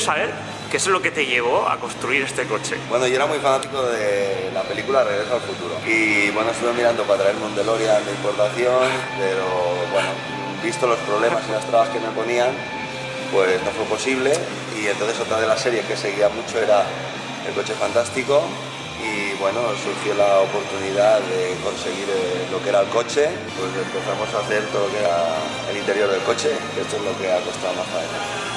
saber qué es lo que te llevó a construir este coche. Bueno, yo era muy fanático de la película Regreso al Futuro. Y bueno, estuve mirando para traerme un DeLorean de importación, pero bueno, visto los problemas y las trabas que me ponían, pues no fue posible. Y entonces otra de las series que seguía mucho era El Coche Fantástico. Y bueno, surgió la oportunidad de conseguir eh, lo que era el coche, pues empezamos a hacer todo lo que era el interior del coche, que esto es lo que ha costado más faena.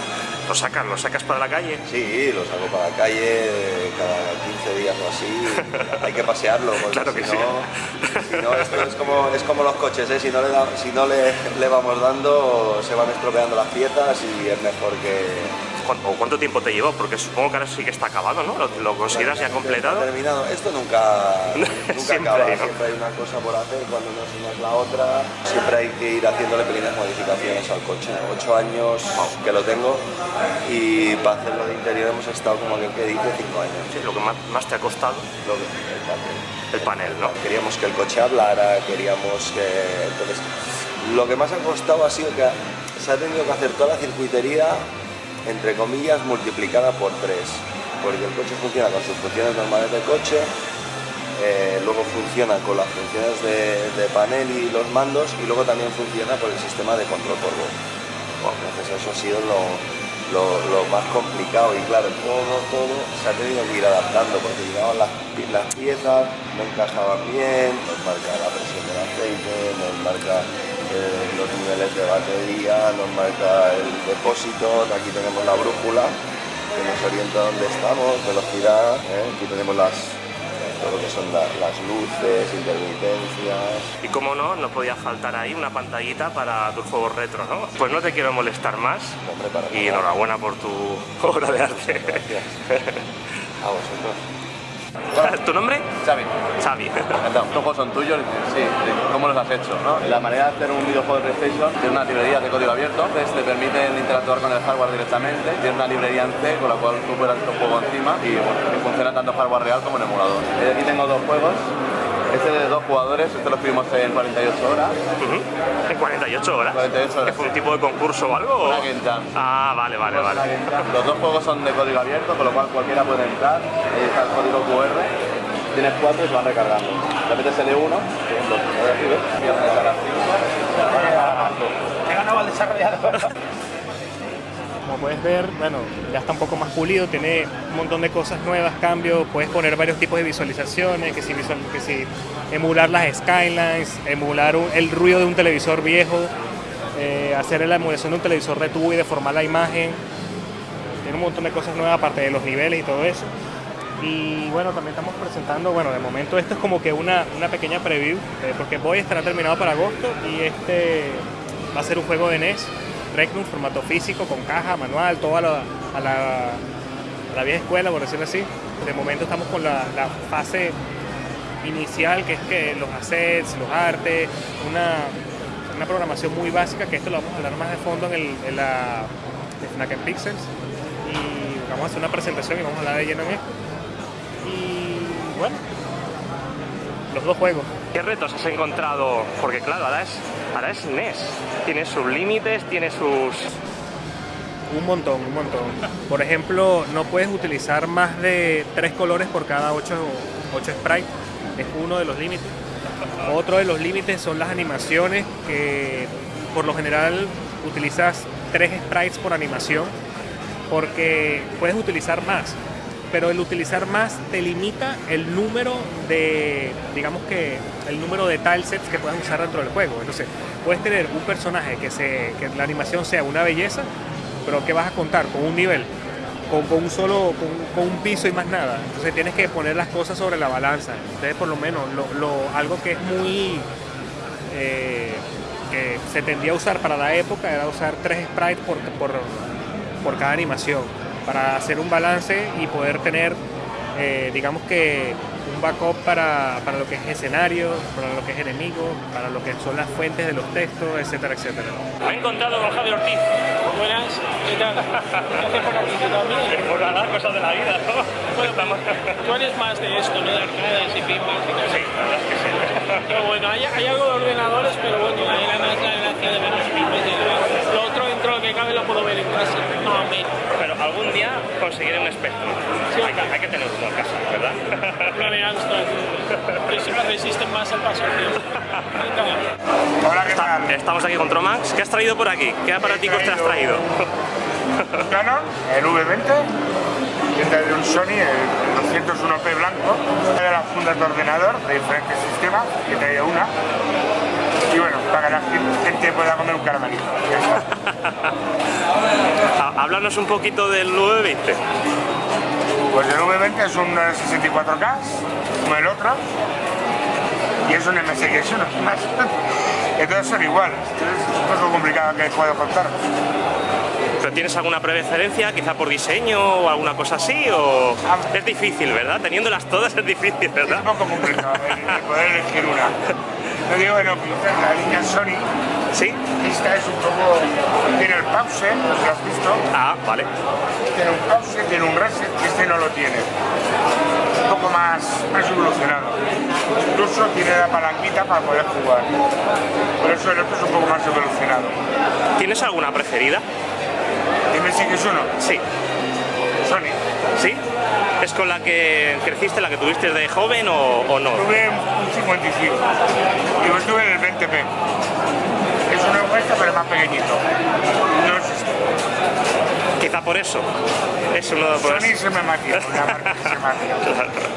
¿Lo sacas? ¿Lo sacas para la calle? Sí, lo saco para la calle cada 15 días o así. Hay que pasearlo, porque Claro que si, sí. no, si no, esto es como, es como los coches, ¿eh? si no, le, da- si no le, le vamos dando, se van estropeando las piezas y es mejor que... ¿Cuán- ¿O cuánto tiempo te llevó? Porque supongo que ahora sí que está acabado, ¿no? ¿Lo, lo consideras ya completado? Terminado. Esto nunca, nunca Siempre acaba, hay, ¿no? siempre hay una cosa por hacer, cuando no es la otra. Siempre hay que ir haciéndole pequeñas modificaciones al coche. Ocho años que lo tengo y para hacerlo de interior hemos estado como aquel que dice cinco años. Sí, lo que más, más te ha costado, Lo que- el papel. el panel, ¿no? Queríamos que el coche hablara, queríamos que... Entonces, lo que más ha costado ha sido que se ha tenido que hacer toda la circuitería, entre comillas, multiplicada por tres. Porque el coche funciona con sus funciones normales de coche, eh, luego funciona con las funciones de, panel y los mandos, y luego también funciona por el sistema de control por voz. Entonces eso ha sido lo, lo- más complicado y claro, todo, todo se ha tenido que ir adaptando porque llegaban las, las piezas, no encajaban bien, nos marca la presión del aceite, nos marca eh, los niveles de batería, nos marca el depósito, aquí tenemos la brújula que nos orienta dónde estamos, velocidad, ¿eh? aquí tenemos las, todo lo que son la- las luces, intermitencias, Y como no, no podía faltar ahí una pantallita para tus juegos retro, ¿no? Pues no te quiero molestar más hombre, para y nada. enhorabuena por tu obra de arte. Gracias. A vosotros. ¿Tu nombre? Xavi, Xavi. encantado. Estos juegos son tuyos, sí, ¿cómo los has hecho? ¿no? La manera de hacer un videojuego de PlayStation tiene una librería de código abierto, entonces te permiten interactuar con el hardware directamente, tiene una librería en C con la cual tú puedes hacer un juego encima y, bueno, y funciona tanto hardware real como en emulador. Aquí tengo dos juegos, este de dos jugadores, este lo escribimos en 48 horas. ¿En 48 horas? 48 horas, ¿Que fue un sí. tipo de concurso o algo? Una game jam. Ah, vale, vale, vale. Los dos juegos son de código abierto, con lo cual cualquiera puede entrar. Ahí está el código QR. Tienes cuatro y se van recargando. Le metes el E1, por ejemplo, lo recibes, y. He ganado al desarrollador. Puedes ver, bueno, ya está un poco más pulido, tiene un montón de cosas nuevas, cambios, puedes poner varios tipos de visualizaciones, que si, visual- que si emular las skylines, emular un- el ruido de un televisor viejo, eh, hacer la emulación de un televisor de tubo y deformar la imagen. Tiene un montón de cosas nuevas aparte de los niveles y todo eso. Y bueno, también estamos presentando, bueno, de momento esto es como que una, una pequeña preview, eh, porque Boy estará terminado para agosto y este va a ser un juego de NES, Regnum, formato físico, con caja, manual, todo a la, a la, a la vieja escuela, por decirlo así. De momento estamos con la, la fase inicial, que es que los assets, los artes, una, una programación muy básica, que esto lo vamos a hablar más de fondo en, el, en la de Fnac en Pixels. Y vamos a hacer una presentación y vamos a hablar de lleno en esto. Y bueno, los dos juegos. ¿Qué retos has encontrado? Porque claro, ahora es, ahora es NES. Tiene sus límites, tiene sus... Un montón, un montón. Por ejemplo, no puedes utilizar más de tres colores por cada ocho, ocho sprites. Es uno de los límites. Otro de los límites son las animaciones, que por lo general utilizas tres sprites por animación, porque puedes utilizar más. Pero el utilizar más te limita el número de, digamos que, el número de tilesets que puedas usar dentro del juego. Entonces, puedes tener un personaje que, se, que la animación sea una belleza, pero que vas a contar con un nivel, con, con un solo, con, con un piso y más nada. Entonces tienes que poner las cosas sobre la balanza. Entonces por lo menos lo, lo- algo que es muy eh, que se tendía a usar para la época era usar tres sprites por, por, por cada animación para hacer un balance y poder tener eh, digamos que un backup para, para lo que es escenario, para lo que es enemigo, para lo que son las fuentes de los textos, etcétera, etcétera. Me he encontrado con Javier Ortiz. Buenas, ¿qué tal? ¿Qué haces por aquí tú también? Por nada, cosas de la vida, ¿no? Bueno, Estamos... Tú eres más de esto, ¿no? De arcades y pinballs y cosas. Sí, la verdad es que sí. Pero bueno, hay, hay algo de ordenadores, pero bueno, hay la más la gracia de ver los pinballs y demás. Lo otro, dentro de lo que cabe, lo puedo ver en casa. No, menos. Que siempre resisten más al paso. Hola, ¿qué tal? Estamos aquí con Tromax. ¿Qué has traído por aquí? ¿Qué aparaticos te has traído? Canon, el V20, que de un Sony, el 201p blanco, de las fundas de ordenador de diferentes sistemas, que traía una. Y bueno, para que la gente pueda comer un caramelito. Háblanos un poquito del 920. Pues el V20 es un 64K, como el otro, y es un MSX1 más. Entonces son iguales, es un poco complicado que puedo contar. ¿Pero tienes alguna preferencia, quizá por diseño o alguna cosa así? ¿O es difícil, verdad? Teniéndolas todas es difícil, Es ¿verdad? un poco complicado el, el poder elegir una. No digo que no, la línea Sony, ¿Sí? esta es un poco, tiene el pause, lo has visto, Ah, vale. tiene un pause, tiene un reset, y este no lo tiene. Un poco más, más evolucionado. Incluso tiene la palanquita para poder jugar. Por eso el otro es un poco más evolucionado. ¿Tienes alguna preferida? Dime si que es uno, Sí. Sony. ¿Sí? ¿Es con la que creciste, la que tuviste de joven o, o no? Tuve un 55 y luego estuve en el 20p. Pero más pequeñito. No. Quizá por eso. Es uno de por Sony se me matía, una marca que se matía.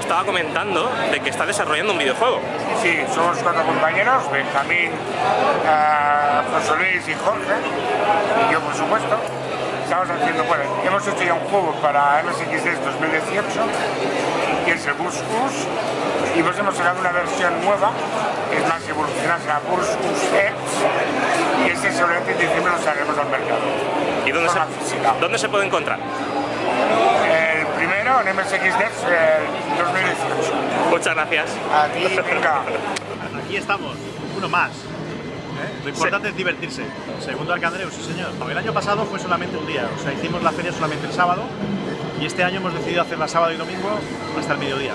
Estaba comentando de que está desarrollando un videojuego. Sí, somos cuatro compañeros, Benjamín, ah, José Luis y Jorge, y yo por supuesto. Estamos haciendo, bueno, hemos hecho ya un juego para MSX 2018, que es el Bus Us, y pues hemos sacado una versión nueva, que es más evolucionada, se llama Bus Us X, y este seguramente en diciembre lo sacaremos al mercado. ¿Y dónde se, dónde se puede encontrar? El primero en MSX el 2018. Muchas gracias. A ti, venga. Aquí estamos, uno más. ¿eh? Lo importante es divertirse. Segundo Arcandreu, sí señor. El año pasado fue solamente un día, o sea, hicimos la feria solamente el sábado y este año hemos decidido hacerla sábado y domingo hasta el mediodía.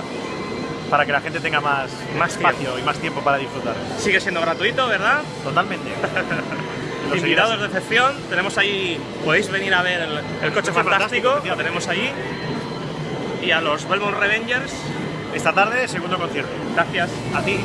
Para que la gente tenga más, Más espacio y más tiempo para disfrutar. Sigue siendo gratuito, ¿verdad? Totalmente. Invitados de excepción, tenemos ahí, podéis venir a ver el, el coche coche fantástico, fantástico, lo tenemos allí. Y a los Belmont Revengers, Esta tarde, segundo concierto. gracias. A ti.